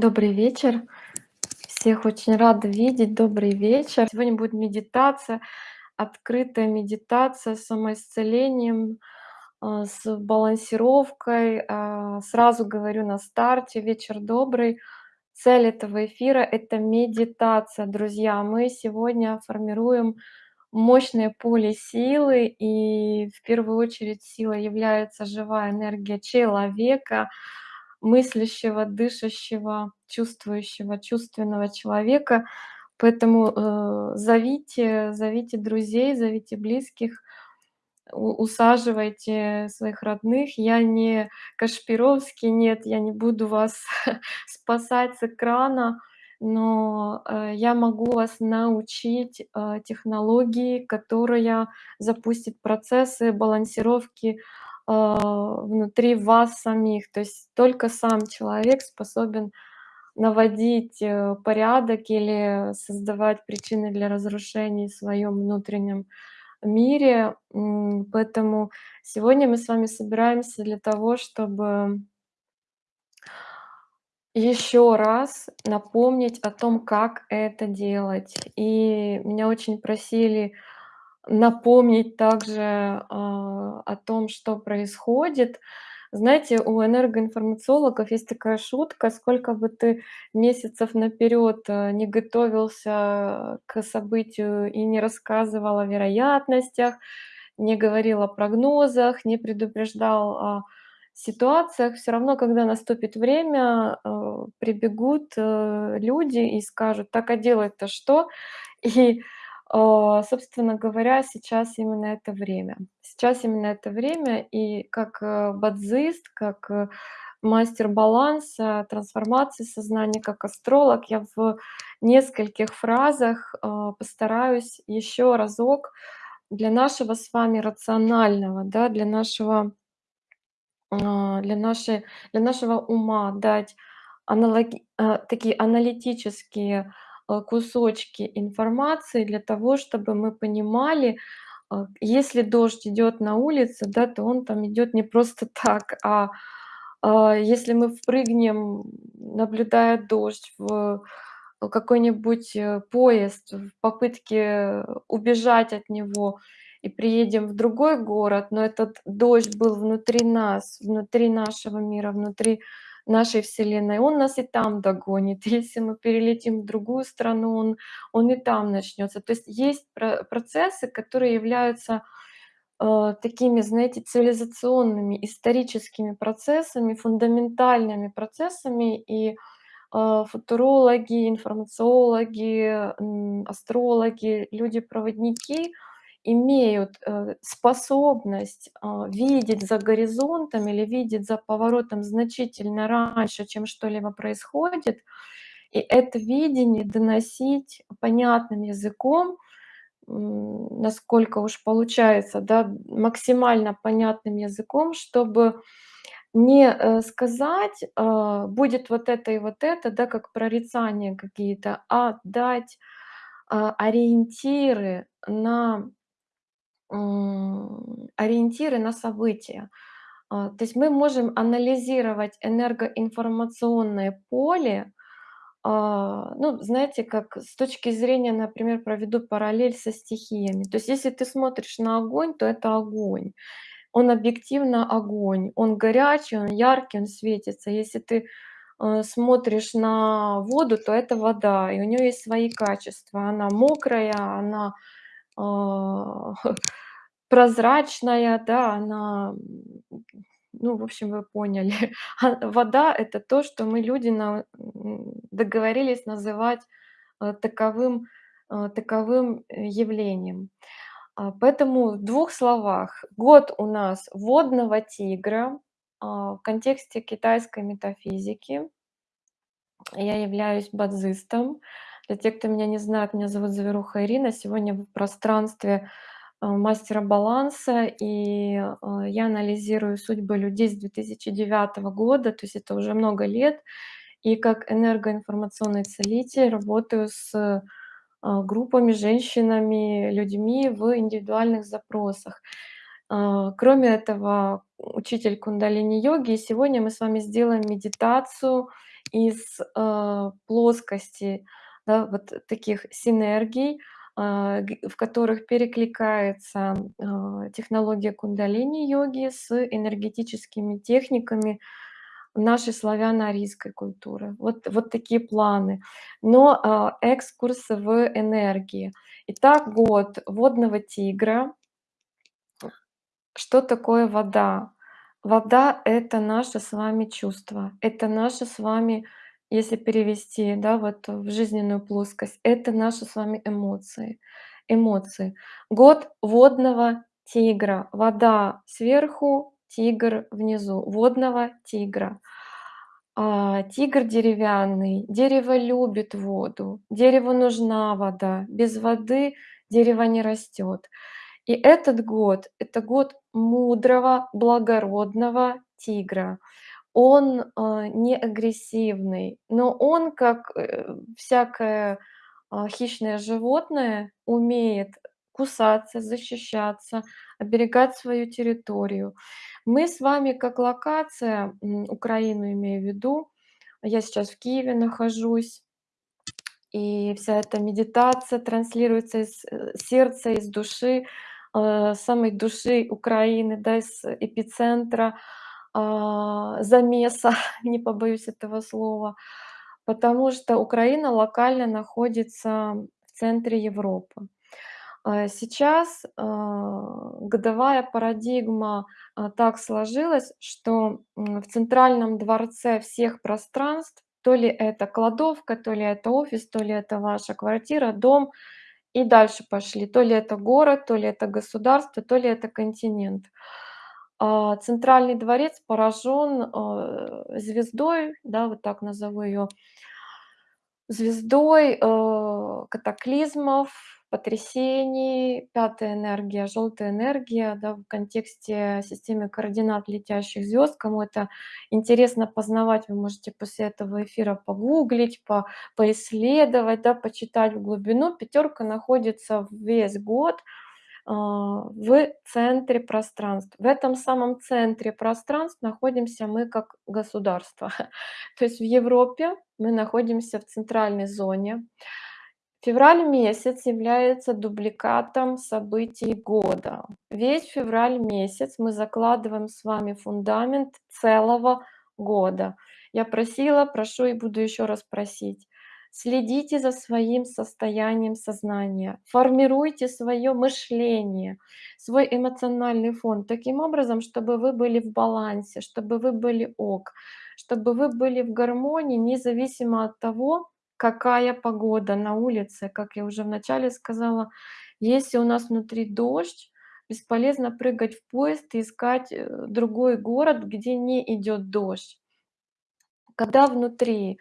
Добрый вечер. Всех очень рада видеть. Добрый вечер. Сегодня будет медитация, открытая медитация с самоисцелением, а, с балансировкой. А, сразу говорю на старте: вечер добрый. Цель этого эфира- это медитация, друзья. Мы сегодня формируем мощное поле силы, и в первую очередь силой является живая энергия человека, мыслящего, дышащего, чувствующего, чувственного человека. Поэтому, э, зовите зовите друзей, зовите близких, усаживайте своих родных. Я не Кашпировский, нет, я не буду вас спасать с экрана, но, э, я могу вас научить, э, технологии, которая запустит процессы балансировки, внутри вас самих. То есть только сам человек способен наводить, э, порядок или создавать причины для разрушений в своём внутреннем мире. Поэтому сегодня мы с вами собираемся для того, чтобы ещё раз напомнить о том, как это делать. И меня очень просили напомнить также, а, о том, что происходит. Знаете, у энергоинформациологов есть такая шутка: сколько бы ты месяцев наперёд, э, не готовился к событию и не рассказывал о вероятностях, не говорил о прогнозах, не предупреждал о ситуациях, всё равно, когда наступит время, э, прибегут, э, люди и скажут: "Так, а делать-то что?" И, собственно говоря, сейчас именно это время. Сейчас именно это время, и как, э, бадзист, как, э, мастер баланса, трансформации сознания, как астролог я в нескольких фразах, а, постараюсь ещё разок для нашего с вами рационального, да, для нашего а, для нашей для нашего ума дать аналоги а, такие аналитические, а, кусочки информации для того, чтобы мы понимали, а, если дождь идёт на улице, да, то он там идёт не просто так, а а если мы впрыгнем, наблюдая дождь, в какой-нибудь, э, поезд в попытке убежать от него и приедем в другой город, но этот дождь был внутри нас, внутри нашего мира, внутри нашей Вселенной, он нас и там догонит. Если мы перелетим в другую страну, он он и там начнётся. То есть есть про процессы, которые являются, а, такими, знаете, цивилизационными, историческими процессами, фундаментальными процессами. И, а, футурологи, информациологи, астрологи, люди-проводники имеют, э, способность, а, видеть за горизонтом или видеть за поворотом значительно раньше, чем что-либо происходит, и это видение доносить понятным языком, насколько уж получается, да, максимально понятным языком, чтобы не, э, сказать, а: "Будет вот это и вот это", да, как прорицания какие-то, а дать, а, ориентиры на ориентиры на события. А, то есть мы можем анализировать энергоинформационное поле, а, ну, знаете, как с точки зрения, например, проведу параллель со стихиями. То есть если ты смотришь на огонь, то это огонь. Он объективно огонь, он горячий, он яркий, он светится. Если ты, э, смотришь на воду, то это вода, и у неё есть свои качества. Она мокрая, она, прозрачная, да, она, ну, в общем, вы поняли. А вода- это то, что мы, люди, на договорились называть, э, таковым, э, таковым, э, явлением. А, поэтому в 2 словах: год у нас водного тигра, а, в контексте китайской метафизики. Я являюсь бадзистом. Для тех, кто меня не знает, меня зовут Зверуха Ирина. Сегодня в пространстве, а, мастера баланса, и, а, я анализирую судьбы людей с 2009 года, то есть это уже много лет. И как энергоинформационный целитель работаю с, а, группами, женщинами, людьми в индивидуальных запросах. Кроме этого, учитель кундалини-йоги, и сегодня мы с вами сделаем медитацию из, э, плоскости, да, вот таких синергий, а, в которых перекликается, а, технология кундалини-йоги с энергетическими техниками нашей славяно-арийской культуры. Вот вот такие планы. Но, а, экскурс в энергии. Итак, год водного тигра. Что такое вода? Вода- это наше с вами чувство, это наше с вами, если перевести, да, вот в жизненную плоскость, это наши с вами эмоции эмоции. Год водного тигра. Вода сверху, тигр внизу. Водного тигра. А, тигр деревянный, дерево любит воду, дереву нужна вода, без воды дерево не растет. И этот год- это год мудрого, благородного тигра. Он, а, не агрессивный, но он, как, э, всякое, а, хищное животное, умеет кусаться, защищаться, оберегать свою территорию. Мы с вами как локация, Украину имею в виду, я сейчас в Киеве нахожусь, и вся эта медитация транслируется из, э, сердца, из души, э, самой души Украины, да, из эпицентра, замеса, не побоюсь этого слова. Потому что Украина локально находится в центре Европы. А, сейчас, а, годовая парадигма, а, так сложилась, что, в центральном дворце всех пространств, то ли это кладовка, то ли это офис, то ли это ваша квартира, дом, и дальше пошли, то ли это город, то ли это государство, то ли это континент. А, центральный дворец поражен, э, звездой, да, вот так назову её звездой, э, катаклизмов, потрясений. Пятая энергия, желтая энергия, да, в контексте системы координат летящих звёзд. Кому это интересно познавать, вы можете после этого эфира погуглить, по поисследовать, да, почитать в глубину. Пятёрка находится весь год, а, в центре пространств. В этом самом центре пространств находимся мы как государство. То есть в Европе мы находимся в центральной зоне. Февраль месяц является дубликатом событий года. Весь февраль месяц мы закладываем с вами фундамент целого года. Я просила, прошу и буду ещё раз просить: следите за своим состоянием сознания, формируйте своё мышление, свой эмоциональный фон таким образом, чтобы вы были в балансе, чтобы вы были ок, чтобы вы были в гармонии, независимо от того, какая погода на улице. Как я уже вначале сказала, если у нас внутри дождь, бесполезно прыгать в поезд и искать, э, другой город, где не идёт дождь. Когда внутри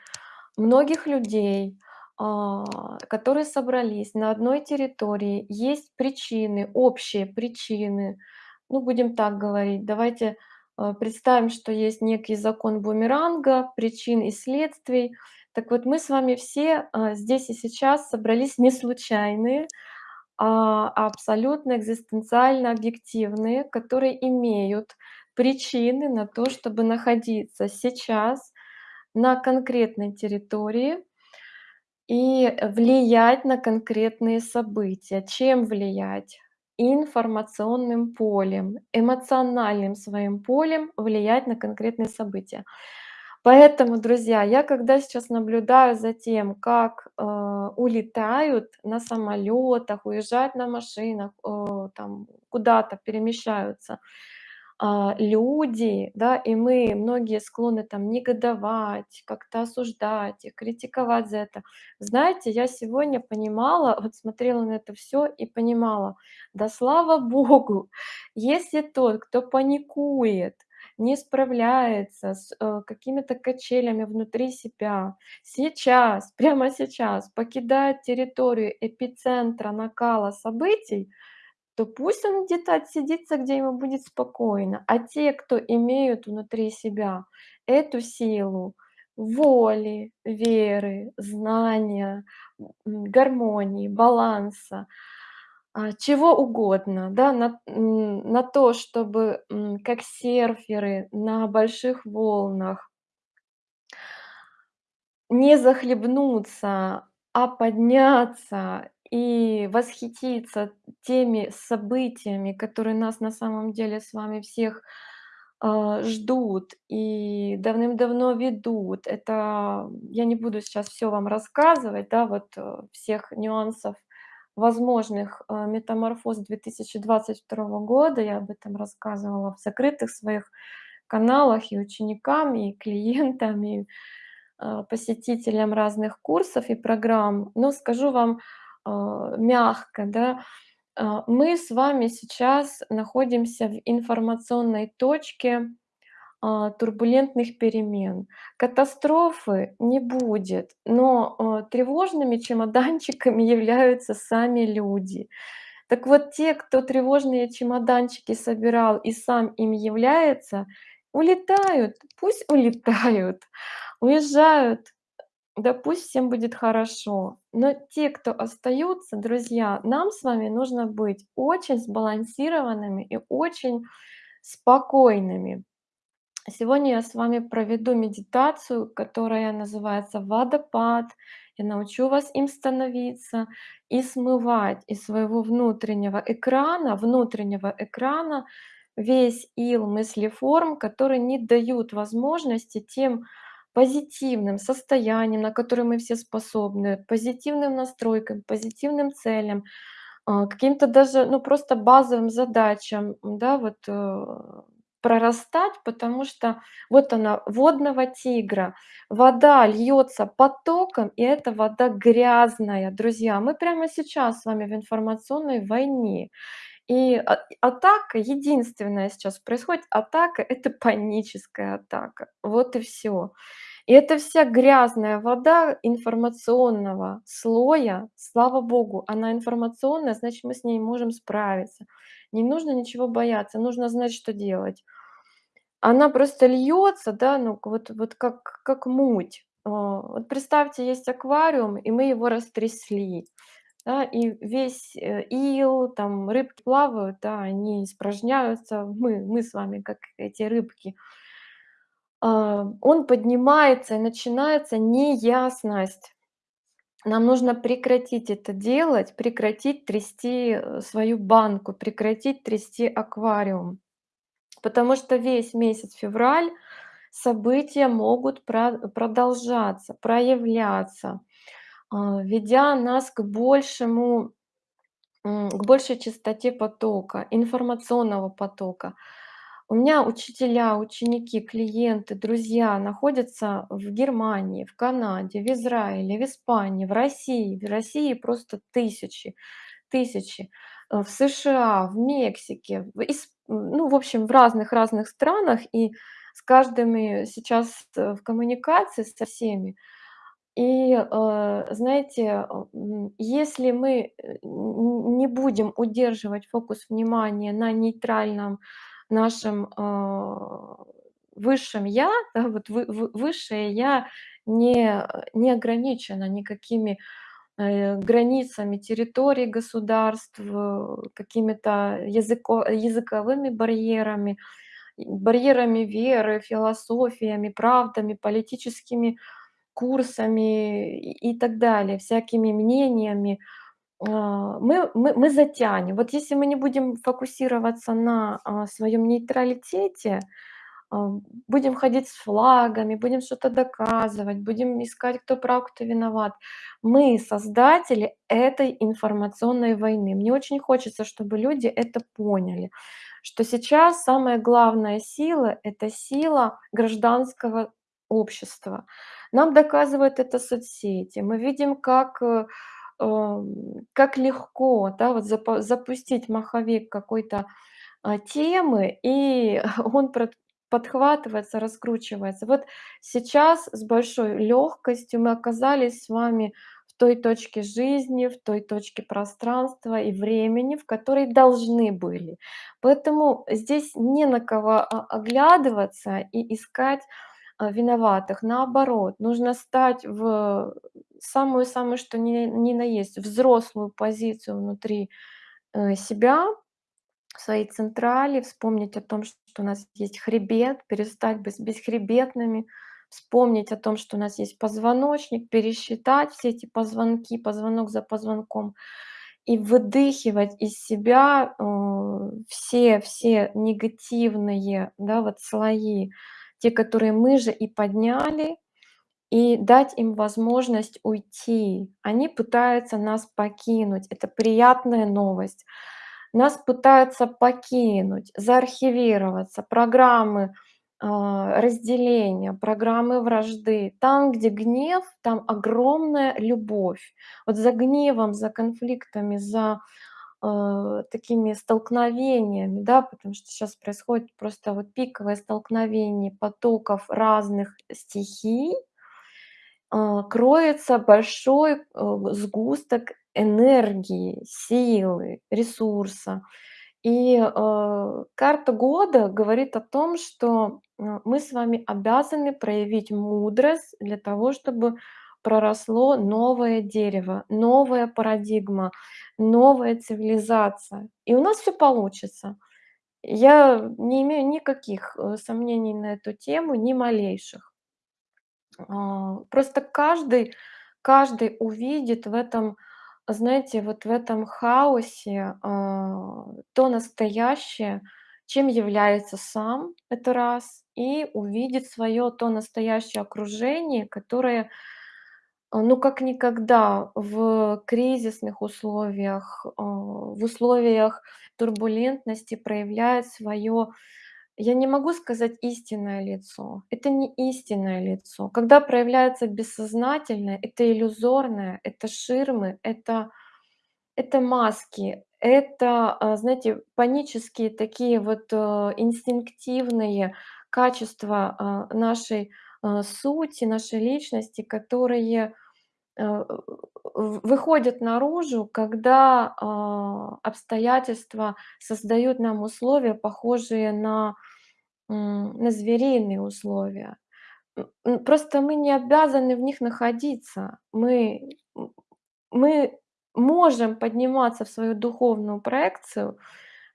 многих людей, а, которые собрались на одной территории, есть причины, общие причины, ну, будем так говорить, давайте, э, представим, что есть некий закон бумеранга, причин и следствий. Так вот, мы с вами все, а, здесь и сейчас собрались не случайные, а абсолютно экзистенциально объективные, которые имеют причины на то, чтобы находиться сейчас на конкретной территории и влиять на конкретные события. Чем влиять? Информационным полем, эмоциональным своим полем влиять на конкретные события. Поэтому, друзья, я когда сейчас наблюдаю за тем, как, э, улетают на самолётах, уезжают на машинах, э, там куда-то перемещаются, люди, да, и мы, многие склонны там негодовать, как-то осуждать их, критиковать за это. Знаете, я сегодня понимала, вот смотрела на это всё и понимала: да слава Богу, если тот, кто паникует, не справляется с, э, какими-то качелями внутри себя, сейчас, прямо сейчас покидает территорию эпицентра накала событий, то пусть он где-то отсидится, где ему будет спокойно. А те, кто имеют внутри себя эту силу воли, веры, знания, гармонии, баланса, а, чего угодно, да, на на то, чтобы, как серферы на больших волнах Не захлебнуться, а подняться и восхититься теми событиями, которые нас на самом деле с вами всех, а, ждут и давным-давно ведут. Это я не буду сейчас всё вам рассказывать, да, вот, э, всех нюансов возможных, а, метаморфоз 2022 года. Я об этом рассказывала в закрытых своих каналах и ученикам, и клиентам, и, а, посетителям разных курсов и программ. Но скажу вам, мягко, да, а, мы с вами сейчас находимся в информационной точке, а, турбулентных перемен. Катастрофы не будет, но, а, тревожными чемоданчиками являются сами люди. Так вот, те, кто тревожные чемоданчики собирал и сам им является, улетают, пусть улетают, уезжают, да пусть всем будет хорошо. Но те, кто остаются, друзья, нам с вами нужно быть очень сбалансированными и очень спокойными. Сегодня я с вами проведу медитацию, которая называется "Водопад". Я научу вас им становиться и смывать из своего внутреннего экрана внутреннего экрана весь ил мыслеформ, которые не дают возможности тем позитивным состояниям, на которые мы все способны, позитивным настройкам, позитивным целям, а, каким-то даже, ну, просто базовым задачам, да, вот, э, прорастать. Потому что вот она, водного тигра. Вода льется потоком, и эта вода грязная. Друзья, мы прямо сейчас с вами в информационной войне. И а атака единственная сейчас происходит атака- это паническая атака. Вот и всё. И эта вся грязная вода информационного слоя, слава богу, она информационная, значит, мы с ней можем справиться. Не нужно ничего бояться, нужно знать, что делать. Она просто льется, да, ну, вот вот как как муть. А, вот представьте, есть аквариум, и мы его растрясли, да, и весь, э, ил, там рыбки плавают, да, они испражняются. Мы мы с вами как эти рыбки. А, он поднимается, и начинается неясность. Нам нужно прекратить это делать, прекратить трясти, э, свою банку, прекратить трясти аквариум. Потому что весь месяц февраль события могут продолжаться, проявляться, ведя нас к большему, к большей частоте потока, информационного потока. У меня учителя, ученики, клиенты, друзья находятся в Германии, в Канаде, в Израиле, в Испании, в России. В России просто тысячи, тысячи. В США, в Мексике, в ну, в общем, в разных-разных странах. И с каждым и сейчас, э, в коммуникации со всеми. И, э, знаете, если мы, э, не будем удерживать фокус внимания на нейтральном нашем, а, высшем "я", да, вот вы вы высшее "я" не не ограничено никакими, э, границами территорий государств, какими-то языко языковыми барьерами, барьерами веры, философиями, правдами, политическими курсами и так далее, всякими мнениями. А, мы мы мы затянем. Вот если мы не будем фокусироваться на, а, своем нейтралитете, а, будем ходить с флагами, будем что-то доказывать, будем искать, кто прав, кто виноват. Мы создатели этой информационной войны. Мне очень хочется, чтобы люди это поняли, что сейчас самая главная сила- это сила гражданского общества. Нам доказывают это соцсети. Мы видим, как, э, ам, как легко, да, вот запустить маховик какой-то, а, темы, и он подхватывается, раскручивается. Вот сейчас с большой легкостью мы оказались с вами в той точке жизни, в той точке пространства и времени, в которой должны были. Поэтому здесь не на кого о оглядываться и искать, а, виноватых. Наоборот, нужно стать в самую-самую что ни ни на есть взрослую позицию внутри, э, себя, в своей централи, вспомнить о том, что у нас есть хребет, перестать быть бесхребетными, вспомнить о том, что у нас есть позвоночник, пересчитать все эти позвонки, позвонок за позвонком и выдыхивать из себя, э, все все негативные, да, вот слои, те, которые мы же и подняли, и дать им возможность уйти. Они пытаются нас покинуть. Это приятная новость. Нас пытаются покинуть, заархивироваться, программы, а, разделения, программы вражды. Там, где гнев, там огромная любовь. Вот за гневом, за конфликтами, за, э, такими столкновениями, да, потому что щас происходит просто вот пиковое столкновение потоков разных стихий а, кроется большой, э, сгусток энергии, силы, ресурса. И, э, карта года говорит о том, что, э, мы с вами обязаны проявить мудрость для того, чтобы проросло новое дерево, новая парадигма, новая цивилизация. И у нас всё получится. Я не имею никаких, э, сомнений на эту тему, ни малейших. А, просто каждый каждый увидит в этом, знаете, вот в этом хаосе, а, то настоящее, чем является сам- это раз, и увидит своё то настоящее окружение, которое, ну, как никогда в кризисных условиях, а, в условиях турбулентности проявляет своё, я не могу сказать истинное лицо, это не истинное лицо. Когда проявляется бессознательное, это иллюзорное, это ширмы, это это маски, это, а, знаете, панические такие вот, э, инстинктивные качества, а, нашей, а, сути, нашей личности, которые, э, в выходят наружу, когда, а, обстоятельства создают нам условия, похожие на, на звериные условия. Просто мы не обязаны в них находиться. Мы мы можем подниматься в свою духовную проекцию,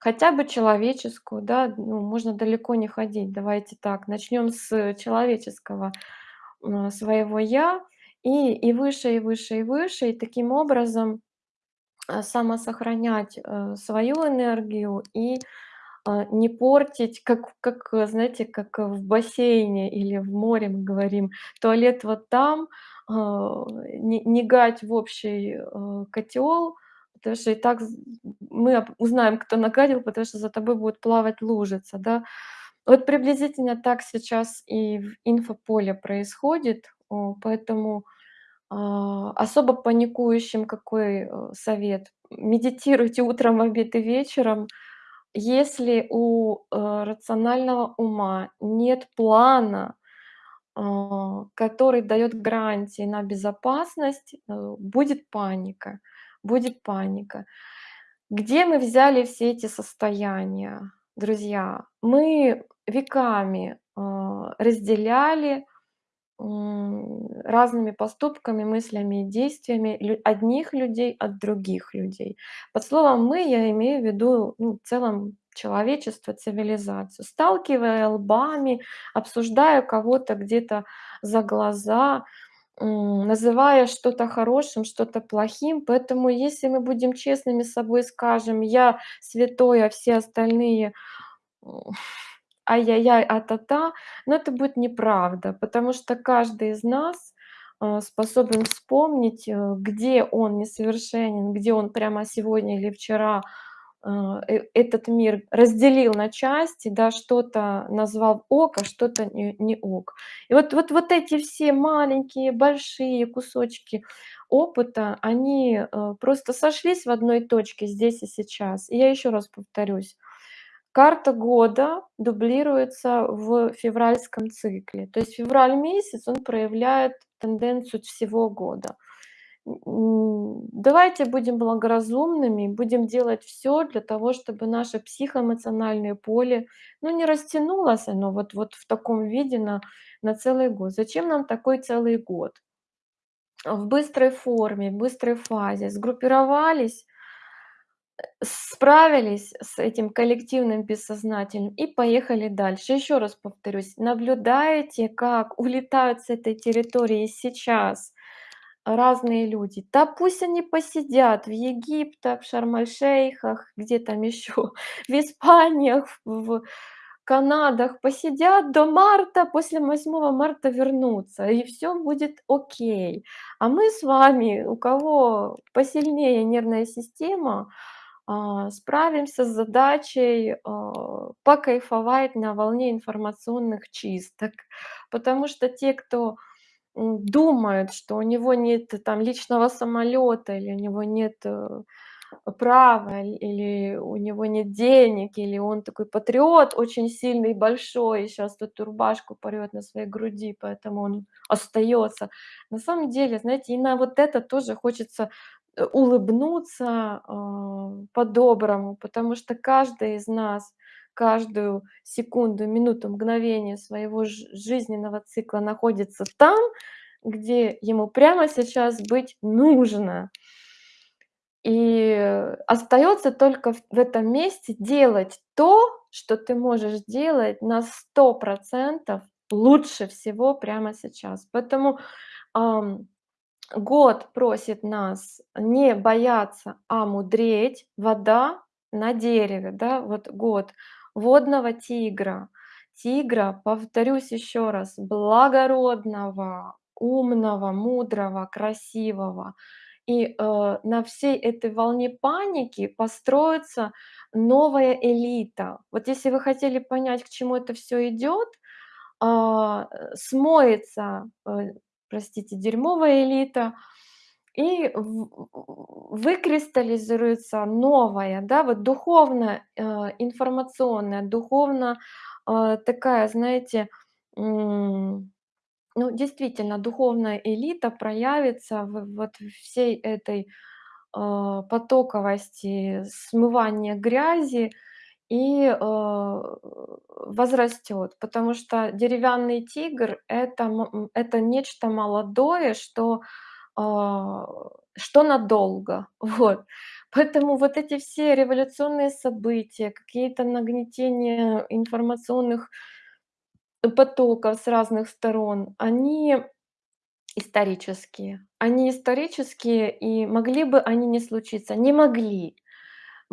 хотя бы человеческую, да, ну, можно далеко не ходить. Давайте так, начнём с человеческого, своего "я", и и выше, и выше, и выше, и таким образом, а, самосохранять, э, свою энергию и, а, не портить, как как, знаете, как в бассейне или в море мы говорим: "Туалет вот там", не не гать в общий, э, котёл, потому что и так мы узнаем, кто нагадил, потому что за тобой будет плавать лужица, да. Вот приблизительно так сейчас и в инфополе происходит, поэтому, а, особо паникующим какой, э, совет: медитируйте утром, обед и вечером. Если у, э, рационального ума нет плана, а, который даёт гарантии на безопасность, э, будет паника, будет паника. Где мы взяли все эти состояния, друзья? Мы веками, а, разделяли, разными поступками, мыслями и действиями одних людей от других людей. Под словом "мы" я имею в виду, ну, в целом человечество, цивилизацию. Сталкивая лбами, обсуждая кого-то где-то за глаза, называя что-то хорошим, что-то плохим. Поэтому если мы будем честными с собой, скажем: "Я святой, а все остальные, ай-яй-яй, а-та-та", но это будет неправда, потому что каждый из нас, а, способен вспомнить, э, где он несовершенен, где он прямо сегодня или вчера, этот мир разделил на части, да, что-то назвал ок, а что-то не не ок. И вот вот вот эти все маленькие, большие кусочки опыта, они, э, просто сошлись в одной точке здесь и сейчас. И я ещё раз повторюсь: карта года дублируется в февральском цикле. То есть февраль месяц, он проявляет тенденцию всего года. Давайте будем благоразумными, будем делать всё для того, чтобы наше психоэмоциональное поле, ну, не растянулось оно вот вот в таком виде на на целый год. Зачем нам такой целый год? В быстрой форме, в быстрой фазе сгруппировались Справились с этим коллективным бессознательным и поехали дальше. Еще раз повторюсь, наблюдайте, как улетают с этой территории сейчас разные люди. Да пусть они посидят в Египтах, в Шарм-эль-Шейхах, где там еще, в Испаниях, в Канадах, посидят до марта, после 8 марта вернутся, и все будет окей. А мы с вами, у кого посильнее нервная система, а, справимся с задачей, а, покайфовать на волне информационных чисток. Потому что те, кто, думает, что у него нет там личного самолета или у него нет, э, права, или у него нет денег, или он такой патриот очень сильный большой, и щас тут рубашку порвёт на своей груди, поэтому он остаётся. На самом деле, знаете, и на вот это тоже хочется, э, улыбнуться, а, по-доброму, потому что каждый из нас каждую секунду, минуту, мгновение своего жизненного цикла находится там, где ему прямо сейчас быть нужно. И остаётся только в этом месте делать то, что ты можешь делать на 100 % лучше всего прямо сейчас. Поэтому, ам, год просит нас не бояться, а мудреть. Вода на дереве, да, вот год водного тигра. Тигра, повторюсь еще раз, благородного, умного, мудрого, красивого. И, э, на всей этой волне паники построится новая элита. Вот если вы хотели понять, к чему это всё идёт, а, э, смоется, э, простите, дерьмовая элита, и в в выкристаллизуется новая, да, вот духовно, э, информационная, духовно, а, такая, знаете, ну, действительно, духовная элита проявится в вот всей этой, а, потоковости смывания грязи и, возрастёт. Потому что деревянный тигр- это это нечто молодое, что, что надолго. Вот. Поэтому вот эти все революционные события, какие-то нагнетения информационных потоков с разных сторон, они исторические. Они исторические, и могли бы они не случиться? Не могли.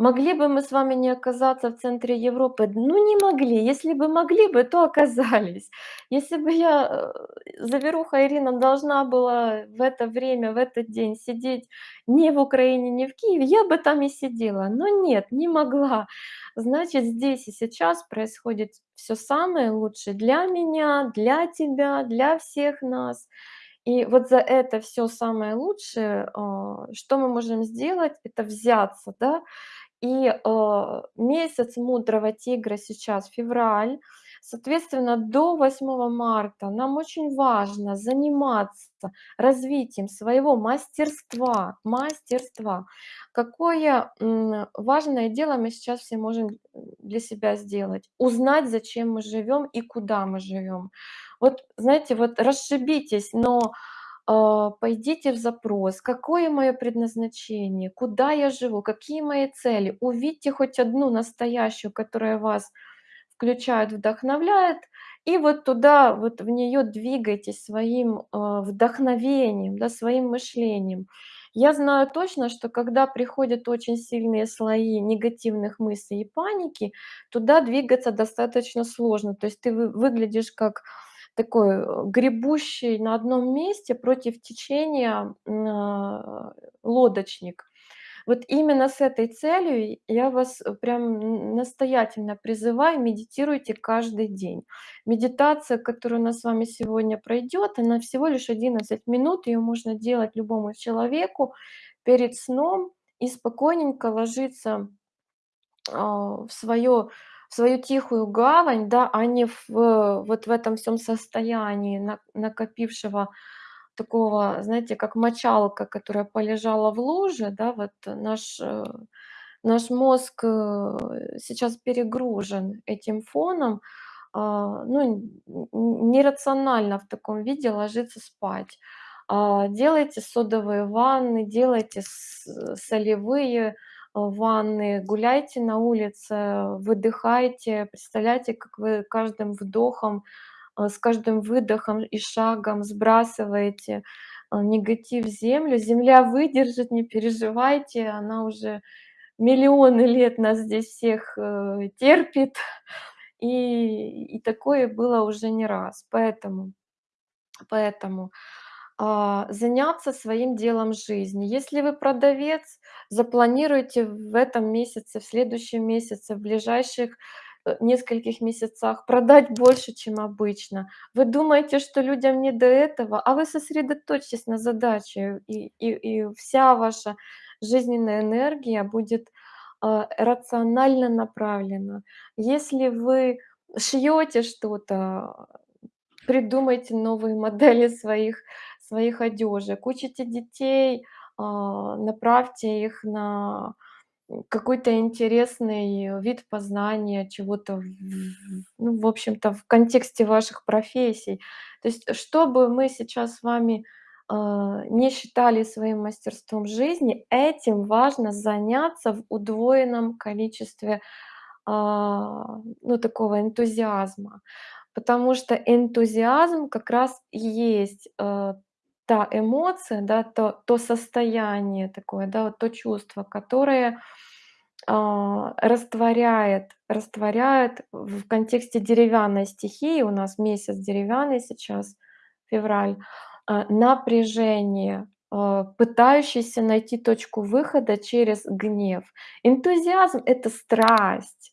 Могли бы мы с вами не оказаться в центре Европы? Ну, не могли. Если бы могли бы, то оказались. Если бы я, э, заверуха Ирина, должна была в это время, в этот день сидеть не в Украине, не в Киеве, я бы там и сидела. Но нет, не могла. Значит, здесь и сейчас происходит всё самое лучшее для меня, для тебя, для всех нас. И вот за это всё самое лучшее, а, что мы можем сделать- это взяться, да. И, а, месяц мудрого тигра сейчас февраль. Соответственно, до 8 марта нам очень важно заниматься развитием своего мастерства мастерства. Какое, важное дело мы сейчас все можем, для себя сделать: узнать, зачем мы живём и куда мы живём. Вот знаете, вот расшибитесь, но, пойдите в запрос: какое моё предназначение, куда я живу, какие мои цели. Увидьте хоть одну настоящую, которая вас включает, вдохновляет, и вот туда, вот в неё двигайтесь своим, а, вдохновением, да, своим мышлением. Я знаю точно, что когда приходят очень сильные слои негативных мыслей и паники, туда двигаться достаточно сложно. То есть ты вы выглядишь как такой, э, гребущий на одном месте против течения, а, лодочник. Вот именно с этой целью я вас, э, прям настоятельно призываю: медитируйте каждый день. Медитация, которая у нас с вами сегодня пройдёт, она всего лишь 11 минут. Её можно делать любому человеку перед сном и спокойненько ложиться, а, в своё в свою тихую гавань, да, а не в вот в этом всём состоянии на накопившего такого, знаете, как мочалка, которая полежала в луже, да. Вот наш, э, наш мозг, э, сейчас перегружен этим фоном, а, ну, нерационально в таком виде ложиться спать. А, делайте содовые ванны, делайте солевые, ванны, гуляйте на улице, выдыхайте. Представляете, как вы каждым вдохом, э, с каждым выдохом и шагом сбрасываете, э, негатив в землю. Земля выдержит, не переживайте, она уже миллионы лет нас здесь всех, э, терпит, и и такое было уже не раз. Поэтому поэтому, а, заняться своим делом жизни. Если вы продавец, запланируйте в этом месяце, в следующем месяце, в ближайших, э, нескольких месяцах продать больше, чем обычно. Вы думаете, что людям не до этого, а вы сосредоточьтесь на задаче, и и и вся ваша жизненная энергия будет, а, рационально направлена. Если вы шьёте что-то, придумайте новые модели своих своих одежек. Учите детей, а, направьте их на, какой-то интересный вид познания чего-то ну, в общем-то, в контексте ваших профессий. То есть, что бы мы сейчас с вами, а, не считали своим мастерством жизни, этим важно заняться в удвоенном количестве, а, ну, такого энтузиазма. Потому что энтузиазм как раз есть, та эмоция, да, то то состояние такое, да, вот то чувство, которое, а, растворяет растворяет в контексте деревянной стихии, у нас месяц деревянный сейчас, февраль, а, напряжение, а, пытающееся найти точку выхода через гнев. Энтузиазм- это страсть.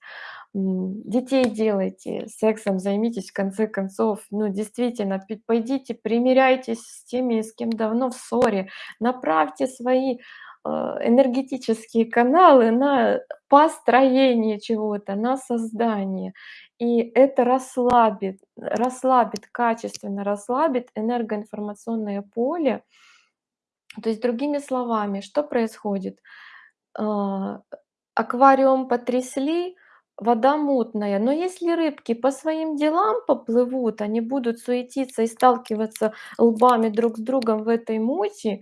Детей делайте, сексом займитесь, в конце концов. Ну, действительно, пойдите примиряйтесь с теми, с кем давно в ссоре. Направьте свои, а, энергетические каналы на построение чего-то, на создание. И это расслабит расслабит, качественно расслабит энергоинформационное поле. То есть, другими словами, что происходит? А, аквариум потрясли, вода мутная, но если рыбки по своим делам поплывут, они будут суетиться и сталкиваться лбами друг с другом в этой мути,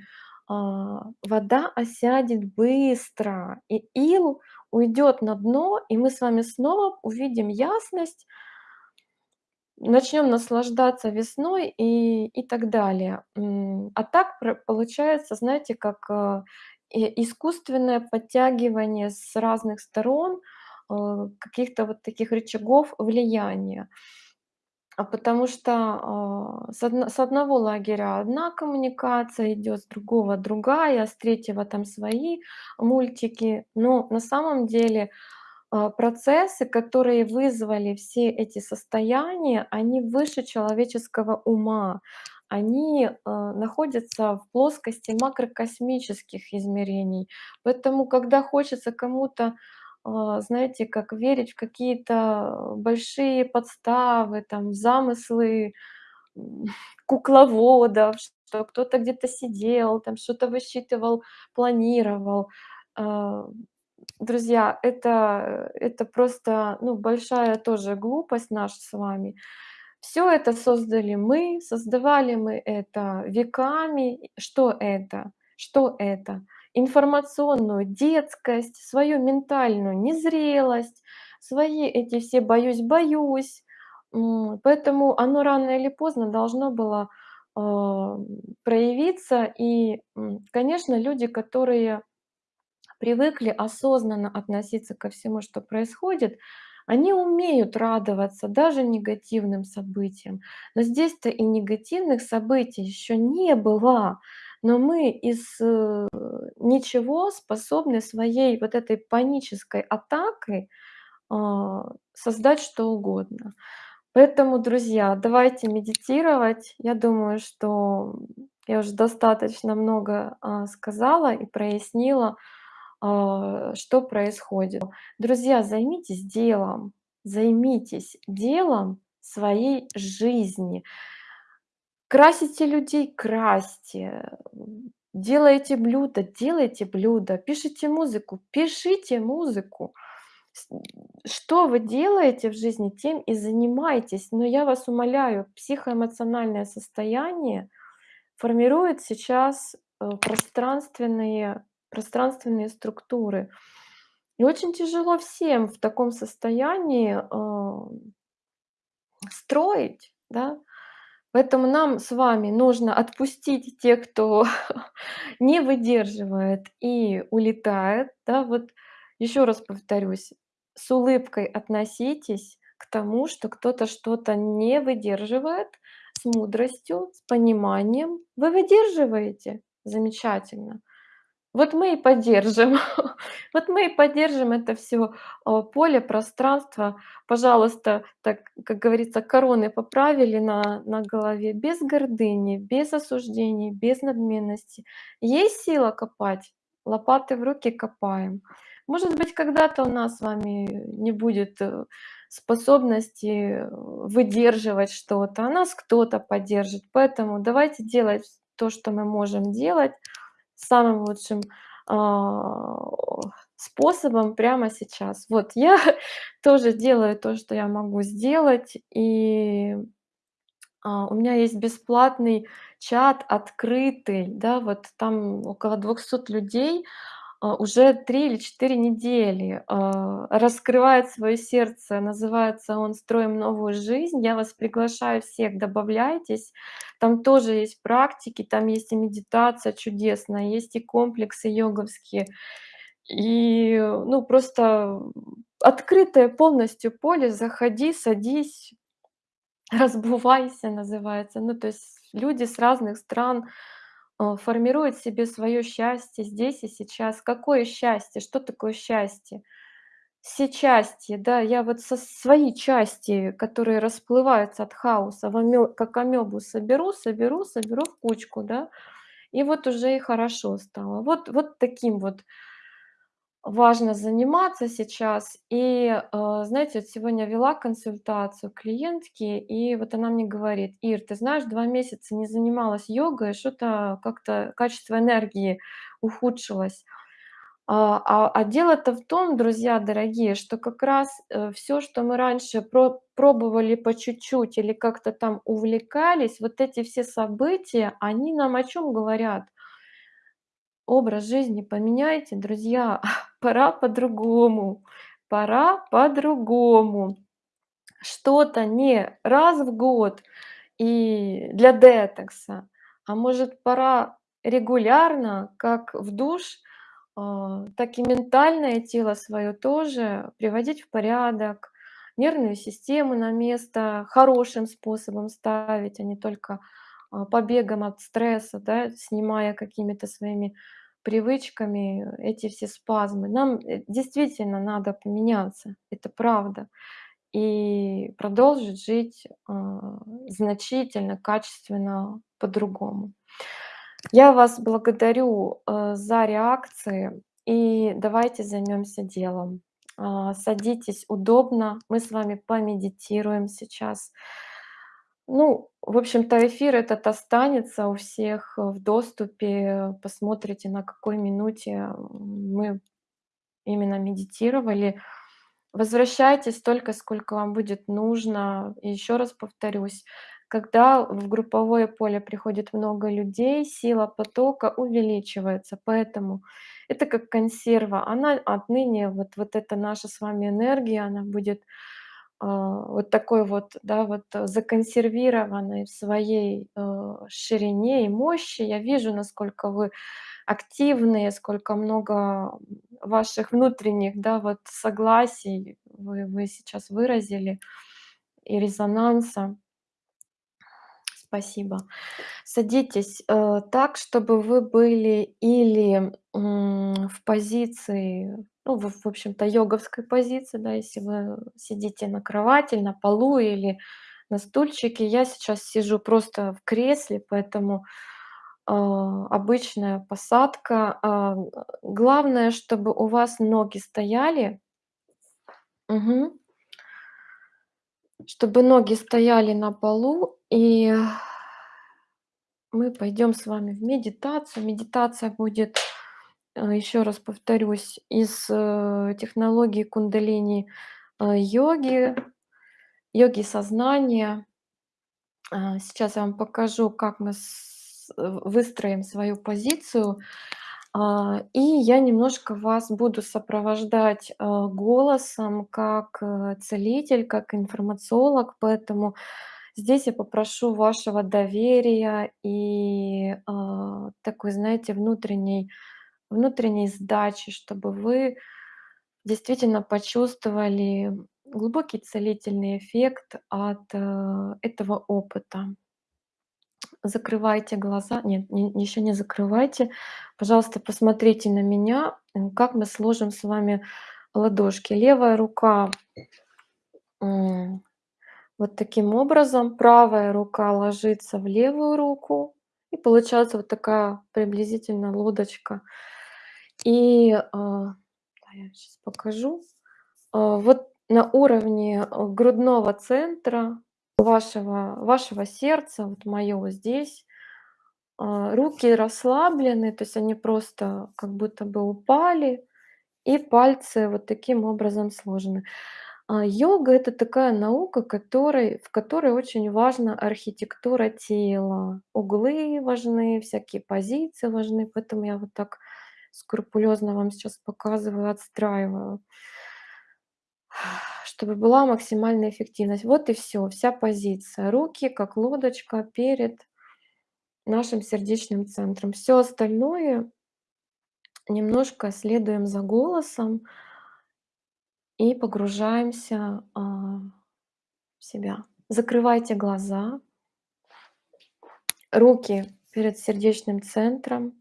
а, вода осядет быстро, и ил уйдет на дно, и мы с вами снова увидим ясность начнем наслаждаться весной и и так далее. А так получается, знаете, как, и искусственное подтягивание с разных сторон, каких-то вот таких рычагов влияния. А потому что, а, с одно с одного лагеря одна коммуникация идёт, с другого другая, с третьего там свои мультики. Но на самом деле, а, процессы, которые вызвали все эти состояния, они выше человеческого ума. Они, находятся в плоскости макрокосмических измерений. Поэтому, когда хочется кому-то, знаете, как верить в какие-то большие подставы, там, замыслы, кукловодов, что кто-то где-то сидел, там что-то высчитывал, планировал. А, друзья, это это просто, ну, большая тоже глупость наша с вами. Всё это создали мы, создавали мы это веками. Что это? Что это? Информационную детскость, свою ментальную незрелость, свои эти все "боюсь-боюсь". Поэтому оно рано или поздно должно было, а, проявиться. И, конечно, люди, которые привыкли осознанно относиться ко всему, что происходит, они умеют радоваться даже негативным событиям. Но здесь-то и негативных событий ещё не было, но мы из, э, ничего способны своей вот этой панической атакой, а, создать что угодно. Поэтому, друзья, давайте медитировать. Я думаю, что я уже достаточно много, а, сказала и прояснила, а, что происходит. Друзья, займитесь делом, займитесь делом своей жизни. Красите людей- красьте, делаете блюда- делайте блюда, пишите музыку- пишите музыку. Что вы делаете в жизни, тем и занимайтесь. Но я вас умоляю, психоэмоциональное состояние формирует сейчас, э, пространственные пространственные структуры. И очень тяжело всем в таком состоянии, ам строить, да. Поэтому нам с вами нужно отпустить тех, кто не выдерживает и улетает, да. Вот ещё раз повторюсь: с улыбкой относитесь к тому, что кто-то что-то не выдерживает, с мудростью, с пониманием. Вы выдерживаете? Замечательно. Вот мы и поддержим, вот мы и поддержим это всё, а, поле, пространство. Пожалуйста, так, как говорится, короны поправили на на голове без гордыни, без осуждений, без надменности. Есть сила копать? Лопаты в руки- копаем. Может быть, когда-то у нас с вами не будет, э, способности, э, выдерживать что-то, а нас кто-то поддержит. Поэтому давайте делать то, что мы можем делать самым лучшим, а, способом прямо сейчас. Вот я тоже делаю то, что я могу сделать, и, а, у меня есть бесплатный чат открытый, да, вот там около 200 людей, уже 3 или 4 недели, а, раскрывает своё сердце. Называется он "Строим новую жизнь". Я вас приглашаю всех, добавляйтесь. Там тоже есть практики, там есть и медитация чудесная, есть и комплексы йоговские. И, ну, просто открытое полностью поле. Заходи, садись, разбувайся, называется. Ну, то есть люди с разных стран, а, формируют себе своё счастье здесь и сейчас. Какое счастье? Что такое счастье? Все части, да, я вот со свои части, которые расплываются от хаоса, в аме как амебу соберу соберу соберу в кучку, да, и вот уже и хорошо стало. Вот вот таким вот важно заниматься сейчас. И, а, знаете, вот сегодня вела консультацию клиентки, и вот она мне говорит: "Ир, ты знаешь, 2 месяца не занималась йогой, что-то как-то качество энергии ухудшилось". А, а, а дело-то в том, друзья дорогие, что как раз, э, всё, что мы раньше про пробовали по чуть-чуть или как-то там увлекались, вот эти все события, они нам о чём говорят? Образ жизни поменяйте, друзья, пора по-другому, пора по-другому. Что-то не раз в год и для детокса, а может, пора регулярно, как в душ, а, так и ментальное тело своё тоже приводить в порядок, нервную систему на место хорошим способом ставить, а не только, а, побегом от стресса, да, снимая какими-то своими привычками эти все спазмы. Нам, э, действительно надо поменяться, это правда, и продолжить жить, а, значительно, качественно по-другому. Я вас благодарю, э, за реакции, и давайте займёмся делом. А, садитесь удобно, мы с вами помедитируем сейчас. Ну, в общем-то, эфир этот останется у всех в доступе. Посмотрите, на какой минуте мы именно медитировали. Возвращайтесь столько, сколько вам будет нужно. И ещё раз повторюсь: когда в групповое поле приходит много людей, сила потока увеличивается, поэтому это как консерва. Она отныне, вот вот эта наша с вами энергия, она будет, вот такой вот, да, вот законсервированной в своей, э, ширине и мощи. Я вижу, насколько вы активные, сколько много ваших внутренних, да, вот согласий вы вы сейчас выразили и резонанса. Спасибо. Садитесь, э, так, чтобы вы были или, м, в позиции, ну, в в общем-то, йоговской позиции, да, если вы сидите на кровати, на полу или на стульчике. Я сейчас сижу просто в кресле, поэтому, а, обычная посадка. А, главное, чтобы у вас ноги стояли. Мгм. Чтобы ноги стояли на полу, и мы пойдём с вами в медитацию. Медитация будет, э, ещё раз повторюсь, из, э, технологии кундалини, э, йоги, йоги сознания. А, сейчас я вам покажу, как мы выстроим свою позицию. А, и я немножко вас буду сопровождать, а, голосом как, э, целитель, как информациолог, поэтому здесь я попрошу вашего доверия и, а, такой, знаете, внутренней внутренней сдачи, чтобы вы действительно почувствовали глубокий целительный эффект от, э, этого опыта. Закрывайте глаза. Нет, не еще не закрывайте. Пожалуйста, посмотрите на меня, как мы сложим с вами ладошки. Левая рука, вот таким образом, правая рука ложится в левую руку, и получается вот такая приблизительно лодочка. И, да, я щас покажу. А, вот на уровне, э, грудного центра вашего вашего сердца, вот вот здесь, руки расслаблены, то есть они просто как будто бы упали, и пальцы вот таким образом сложены. А, йога- это такая наука, которой в которой очень важна архитектура тела. Углы важны, всякие позиции важны, поэтому я вот так скрупулёзно вам сейчас показываю, отстраиваю чтобы была максимальная эффективность. Вот и всё, вся позиция. Руки как лодочка перед нашим сердечным центром. Всё остальное немножко следуем за голосом и погружаемся, а, в себя. Закрывайте глаза. Руки перед сердечным центром.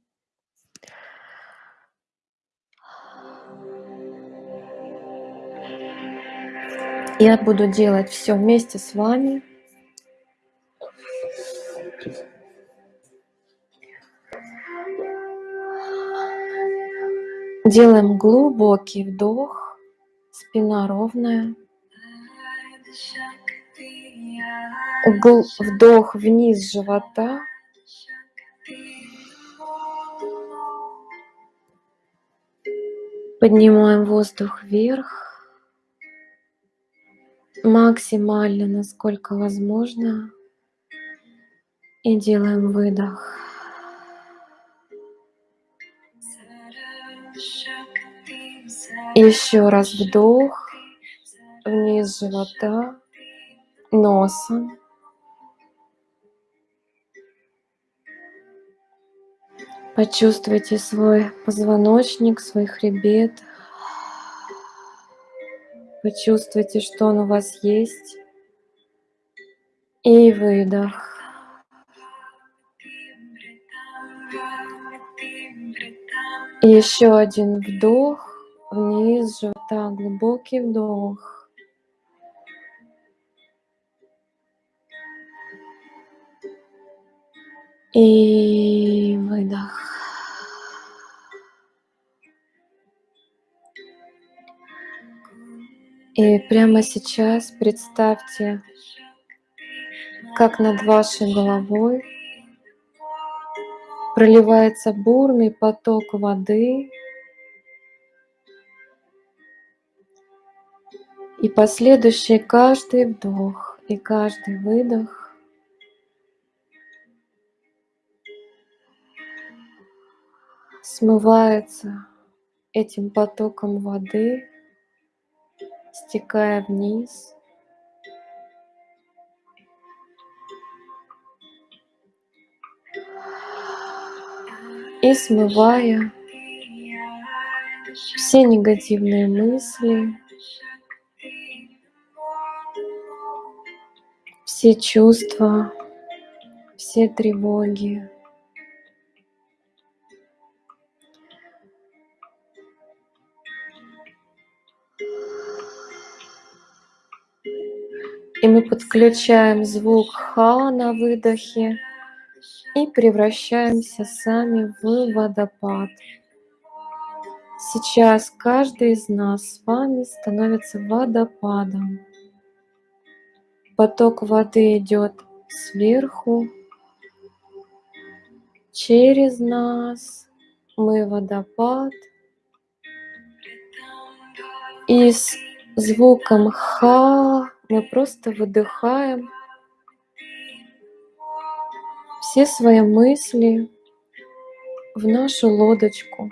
Я буду делать всё вместе с вами. Делаем глубокий вдох, спина ровная. Гл вдох вниз живота. Поднимаем воздух вверх. Максимально, насколько возможно. И делаем выдох. Ещё раз вдох вниз живота, носом. Почувствуйте свой позвоночник, свой хребет. Почувствуйте, что он у вас есть. И выдох. И ещё один вдох вниз живота, глубокий вдох. И выдох. И прямо сейчас представьте, как над вашей головой проливается бурный поток воды. И последующий каждый вдох и каждый выдох смывается этим потоком воды, стекая вниз. И смывая все негативные мысли все чувства, все тревоги. Подключаем звук "ха" на выдохе и превращаемся сами в водопад. Сейчас каждый из нас с вами становится водопадом. Поток воды идёт сверху через нас. Мы водопад. И с звуком "ха" мы просто выдыхаем все свои мысли, в нашу лодочку,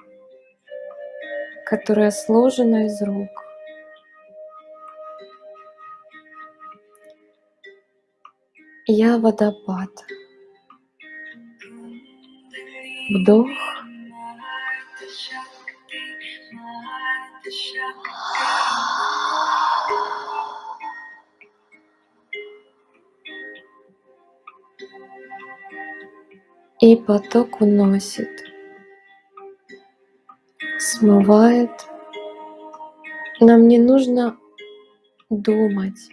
которая сложена из рук. Я водопад. Вдох. И поток уносит, смывает. Нам не нужно думать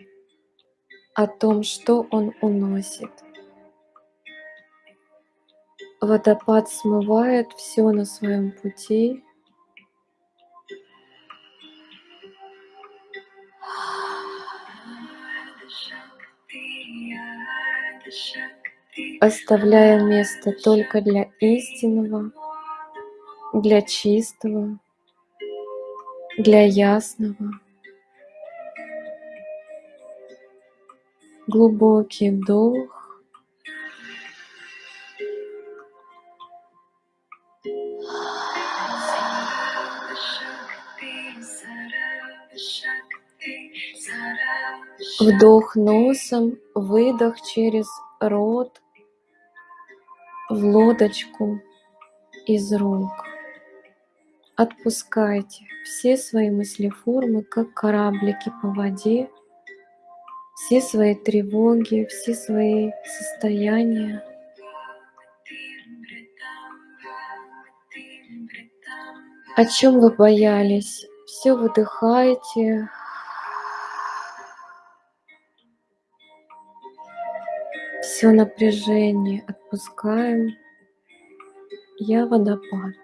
о том, что он уносит. Водопад смывает все на своем пути. Оставляя место только для истинного, для чистого, для ясного. Глубокий вдох. Вдох носом, выдох через рот в лодочку из рук. Отпускайте все свои мыслеформы, как кораблики по воде, все свои тревоги, все свои состояния. О чем вы боялись? Все выдыхаете, все напряжение отпускаем. Я водопад.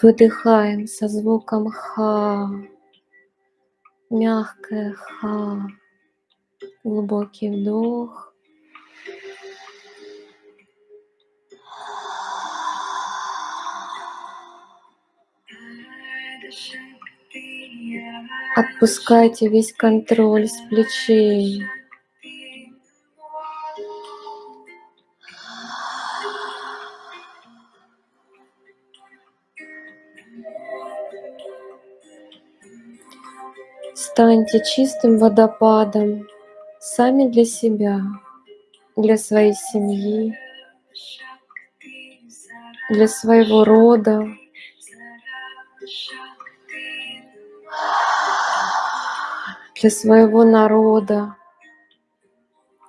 Выдыхаем со звуком ха, мягкое ха, глубокий вдох. Отпускайте весь контроль с плечей. Станьте чистым водопадом сами для себя, для своей семьи, для своего рода. для своего народа,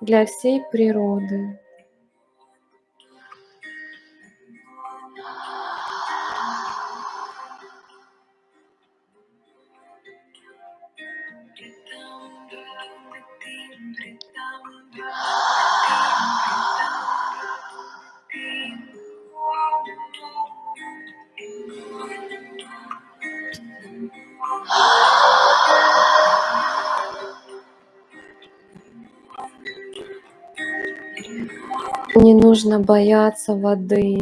для всей природы. Не нужно бояться воды,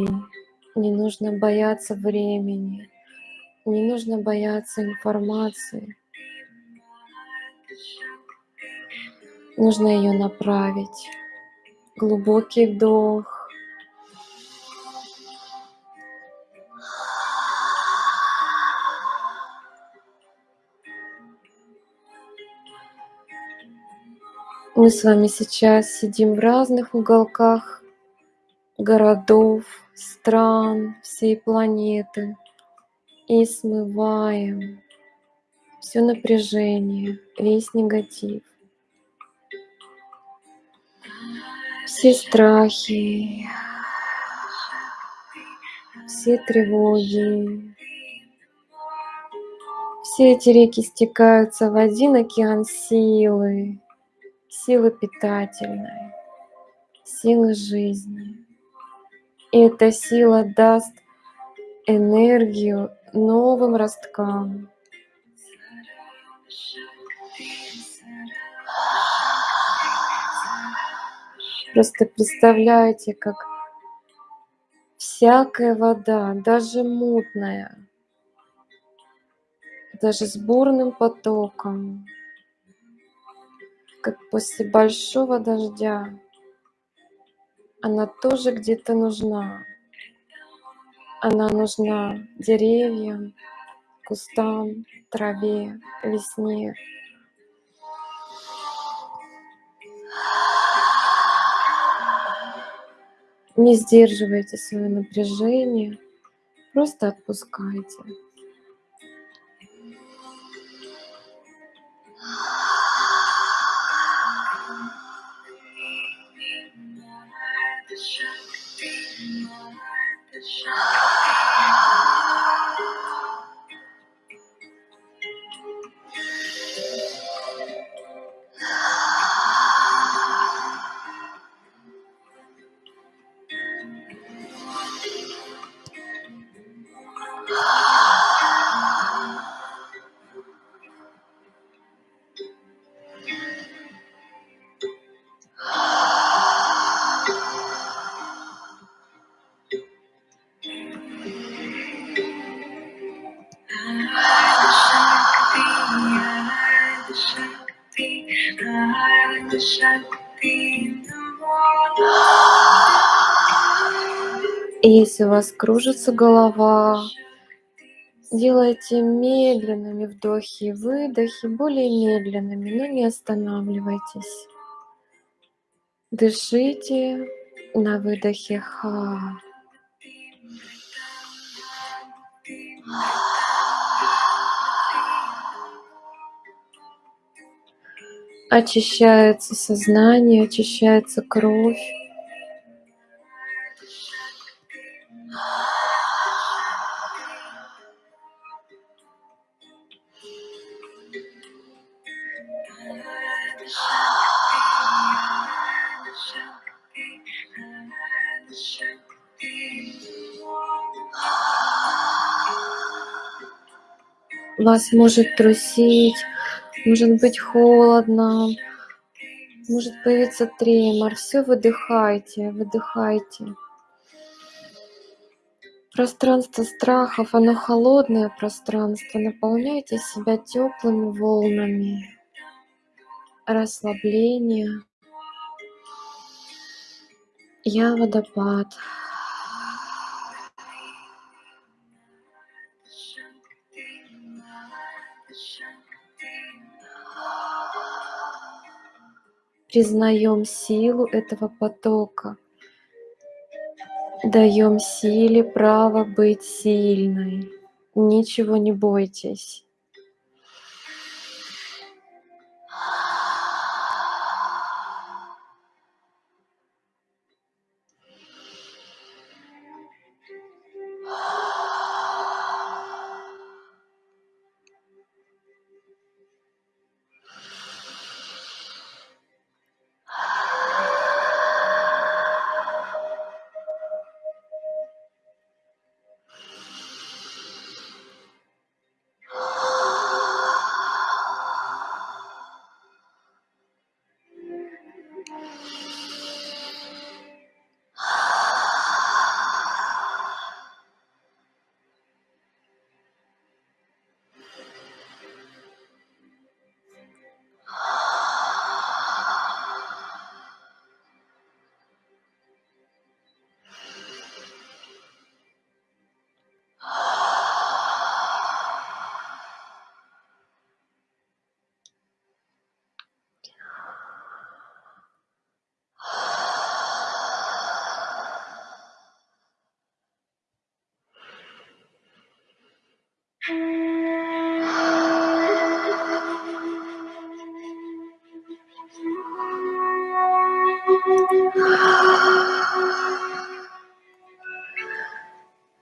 не нужно бояться времени, не нужно бояться информации. Нужно ее направить. Глубокий вдох. Мы с вами сейчас сидим в разных уголках городов, стран, всей планеты и смываем все напряжение, весь негатив, все страхи, все тревоги. Все эти реки стекаются в один океан силы, силы питательной, силы жизни. Эта сила даст энергию новым росткам. Просто представляете, как всякая вода, даже мутная, даже с бурным потоком, как после большого дождя, она тоже где-то нужна. Она нужна деревьям, кустам, траве, весне. Не сдерживайте свое напряжение, просто отпускайте. Yeah. Если у вас кружится голова, делайте медленными вдохи и выдохи, более медленными, но не останавливайтесь. Дышите на выдохе ха. Очищается сознание, очищается кровь. Вас может трусить, может быть холодно, может появиться тремор. Все выдыхайте, выдыхайте. Пространство страхов, оно холодное пространство. Наполняйте себя теплыми волнами расслабления. Я водопад. Признаем силу этого потока. Даем силе право быть сильной. Ничего не бойтесь.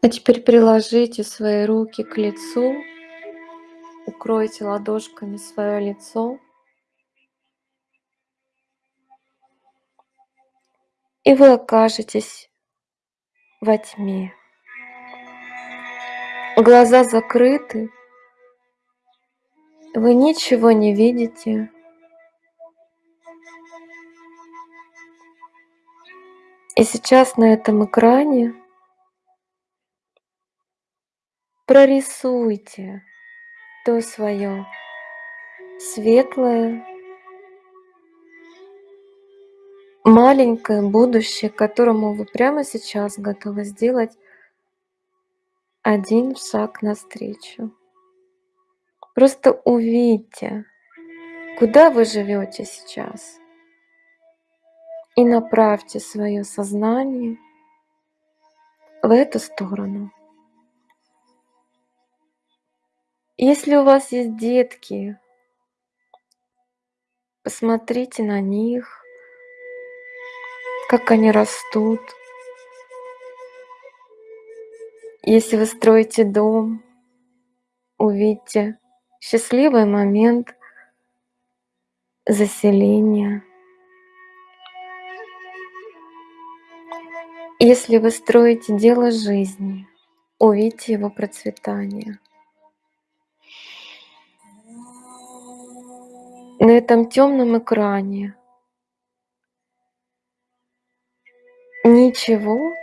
А теперь приложите свои руки к лицу, укройте ладошками свое лицо. И вы окажетесь во тьме. Глаза закрыты. Вы ничего не видите. И сейчас на этом экране прорисуйте то своё светлое маленькое будущее, которому вы прямо сейчас готовы сделать один шаг навстречу. Просто увидьте, куда вы живёте сейчас. И направьте своё сознание в эту сторону. Если у вас есть детки посмотрите на них, как они растут. Если вы строите дом, увидьте счастливый момент заселения. Если вы строите дело жизни, увидьте его процветание. На этом тёмном экране ничего,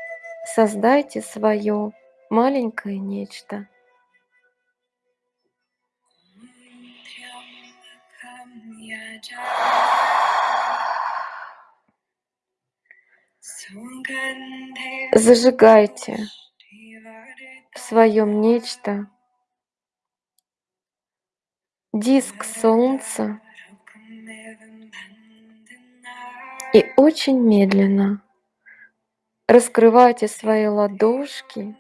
создайте своё маленькое нечто. Зажигайте в своём нечто диск солнца и очень медленно раскрывайте свои ладошки,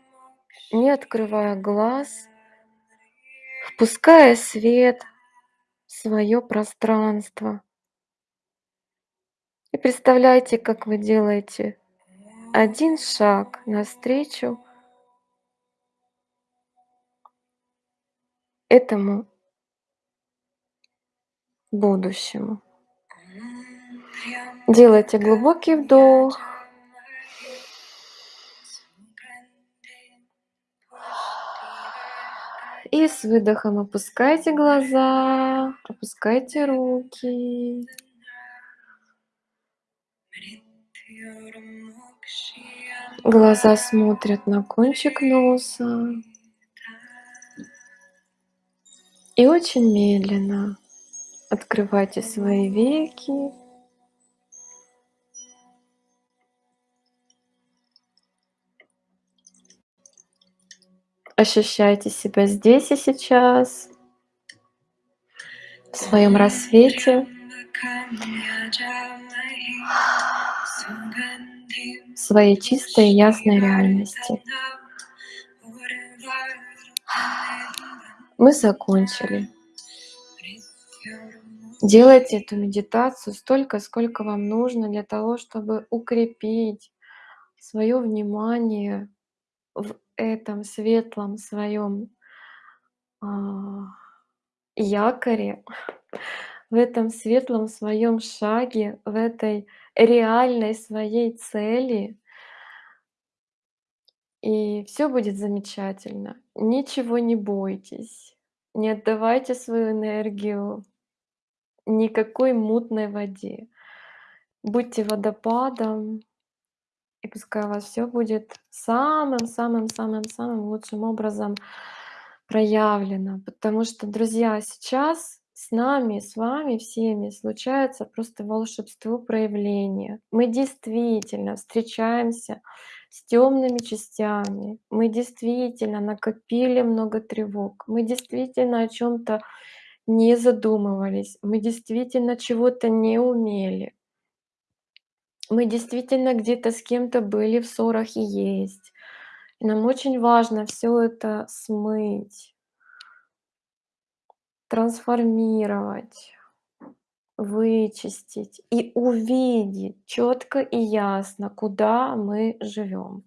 не открывая глаз, впуская свет в своё пространство. И представляйте, как вы делаете один шаг навстречу этому будущему. Делайте глубокий вдох. И с выдохом опускайте глаза, опускайте руки. Глаза смотрят на кончик носа. И очень медленно открывайте свои веки. Ощущайте себя здесь и сейчас в своём рассвете. В своей чистой и ясной реальности. Мы закончили. Делайте эту медитацию столько, сколько вам нужно для того, чтобы укрепить своё внимание в этом светлом своём а, якоре, в этом светлом своём шаге, в этой реальной своей цели. И всё будет замечательно. Ничего не бойтесь, не отдавайте свою энергию никакой мутной воде. Будьте водопадом, и пускай у вас всё будет самым самым самым самым лучшим образом проявлено. Потому что, друзья, сейчас с нами, с вами всеми случается просто волшебство проявления. Мы действительно встречаемся с тёмными частями, мы действительно накопили много тревог, мы действительно о чём-то не задумывались, мы действительно чего-то не умели. Мы действительно где-то с кем-то были в ссорах и есть. И нам очень важно всё это смыть трансформировать, вычистить и увидеть чётко и ясно, куда мы живём.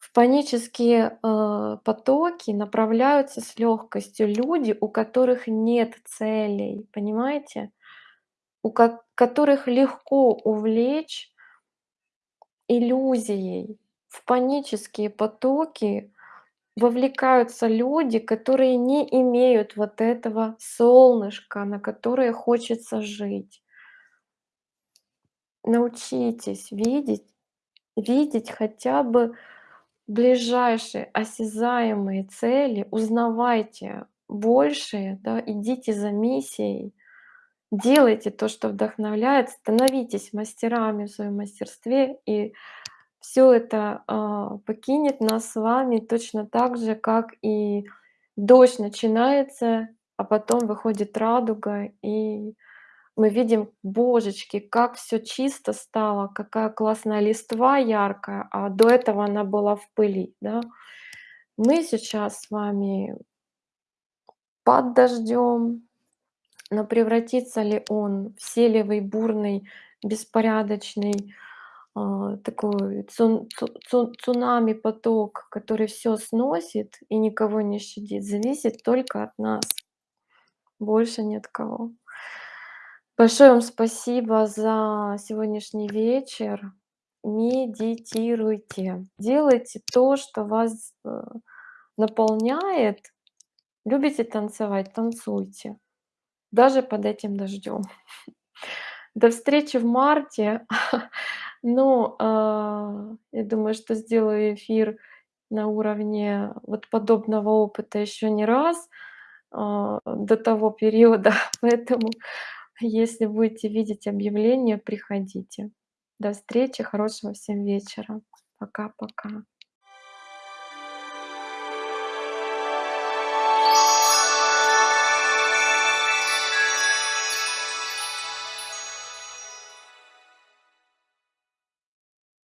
В панические, э, потоки направляются с лёгкостью люди, у которых нет целей, понимаете? У ко которых легко увлечь иллюзией. В панические потоки вовлекаются люди, которые не имеют вот этого солнышка, на которое хочется жить. Научитесь видеть видеть хотя бы ближайшие осязаемые цели, узнавайте больше, да, идите за миссией, делайте то, что вдохновляет, становитесь мастерами в своем мастерстве, и всё это, а, покинет нас с вами точно так же, как и дождь начинается, а потом выходит радуга, и мы видим: божечки, как всё чисто стало, какая классная листва яркая, а до этого она была в пыли, да. Мы сейчас с вами под дождём, но превратится ли он в селевый, бурный, беспорядочный, а, такой цун цу цу цунами поток, который всё сносит и никого не щадит, зависит только от нас. Больше ни от кого. Большое вам спасибо за сегодняшний вечер. Медитируйте, делайте то, что вас, э, наполняет. Любите танцевать- танцуйте, даже под этим дождём. До встречи в марте. Ну, а, я думаю, что сделаю эфир на уровне вот подобного опыта ещё не раз, а, до того периода, поэтому, если будете видеть объявления, приходите. До встречи, хорошего всем вечера. Пока-пока.